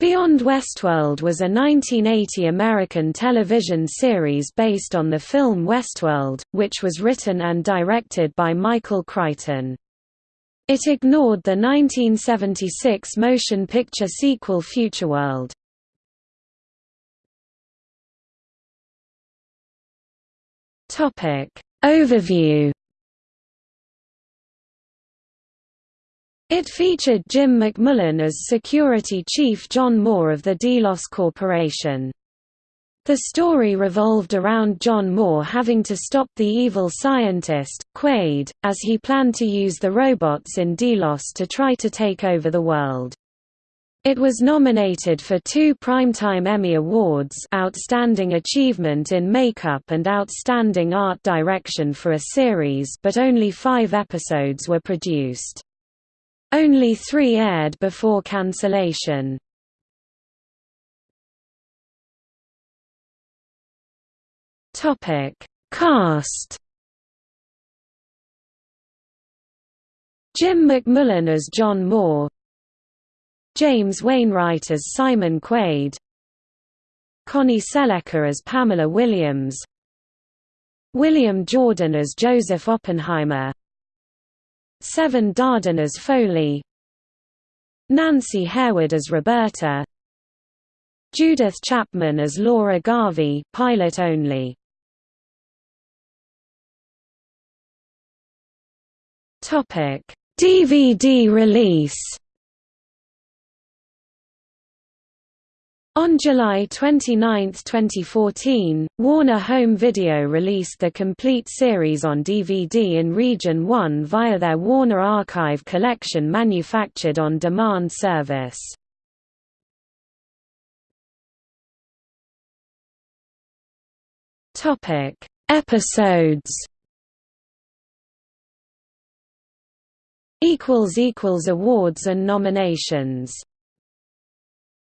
Beyond Westworld was a 1980 American television series based on the film Westworld, which was written and directed by Michael Crichton. It ignored the 1976 motion picture sequel Futureworld. Overview It featured Jim McMullen as security chief John Moore of the Delos Corporation. The story revolved around John Moore having to stop the evil scientist, Quaid, as he planned to use the robots in Delos to try to take over the world. It was nominated for two Primetime Emmy Awards Outstanding Achievement in Makeup and Outstanding Art Direction for a series but only five episodes were produced. Only three aired before cancellation. Topic. Cast. Jim McMullen as John Moore. James Wainwright as Simon Quaid. Connie Sellecca as Pamela Williams. William Jordan as Joseph Oppenheimer Severn Darden as Foley. Nancy Harewood as Roberta. Judith Chapman as Laura Garvey pilot only. DVD release On July 29, 2014, Warner Home Video released the complete series on DVD in Region 1 via their Warner Archive Collection manufactured on-demand service. Episodes Awards and nominations